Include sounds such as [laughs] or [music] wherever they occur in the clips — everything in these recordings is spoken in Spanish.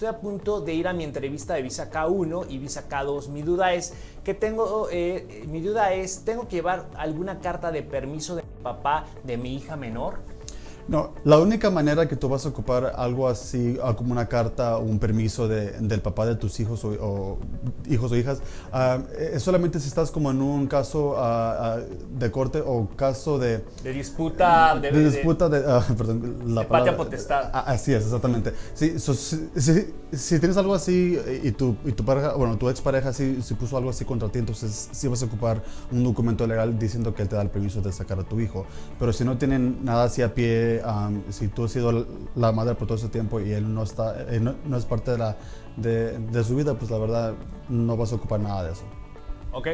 estoy a punto de ir a mi entrevista de visa K1 y visa K2. Mi duda es que tengo, eh, mi duda es, ¿tengo que llevar alguna carta de permiso de papá de mi hija menor? No, la única manera que tú vas a ocupar algo así, ah, como una carta o un permiso de, del papá de tus hijos o, hijos o hijas, ah, es solamente si estás como en un caso ah, de corte o caso de... De disputa... De, disputa de... [laughs] perdón, la patria potestad. así es, exactamente. Sí, si, tienes algo así y tu, y tu pareja, bueno, tu expareja sí, si puso algo así contra ti, entonces sí vas a ocupar un documento legal diciendo que él te da el permiso de sacar a tu hijo. Pero si no tienen nada así a pie si tú has sido la madre por todo ese tiempo y él no, está, no, es parte de, de, su vida, pues la verdad no vas a ocupar nada de eso. Ok.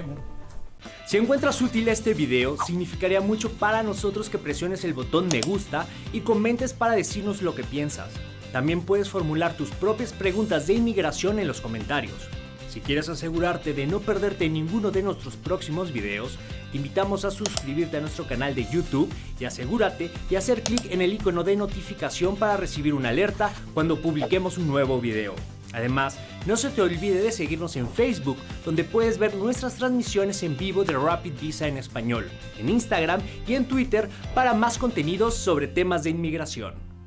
Si encuentras útil este video, significaría mucho para nosotros que presiones el botón me gusta y comentes para decirnos lo que piensas. También puedes formular tus propias preguntas de inmigración en los comentarios. Si quieres asegurarte de no perderte ninguno de nuestros próximos videos, te invitamos a suscribirte a nuestro canal de YouTube y asegúrate de hacer clic en el icono de notificación para recibir una alerta cuando publiquemos un nuevo video. Además, no se te olvide de seguirnos en Facebook, donde puedes ver nuestras transmisiones en vivo de Rapid Visa en español, en Instagram y en Twitter para más contenidos sobre temas de inmigración.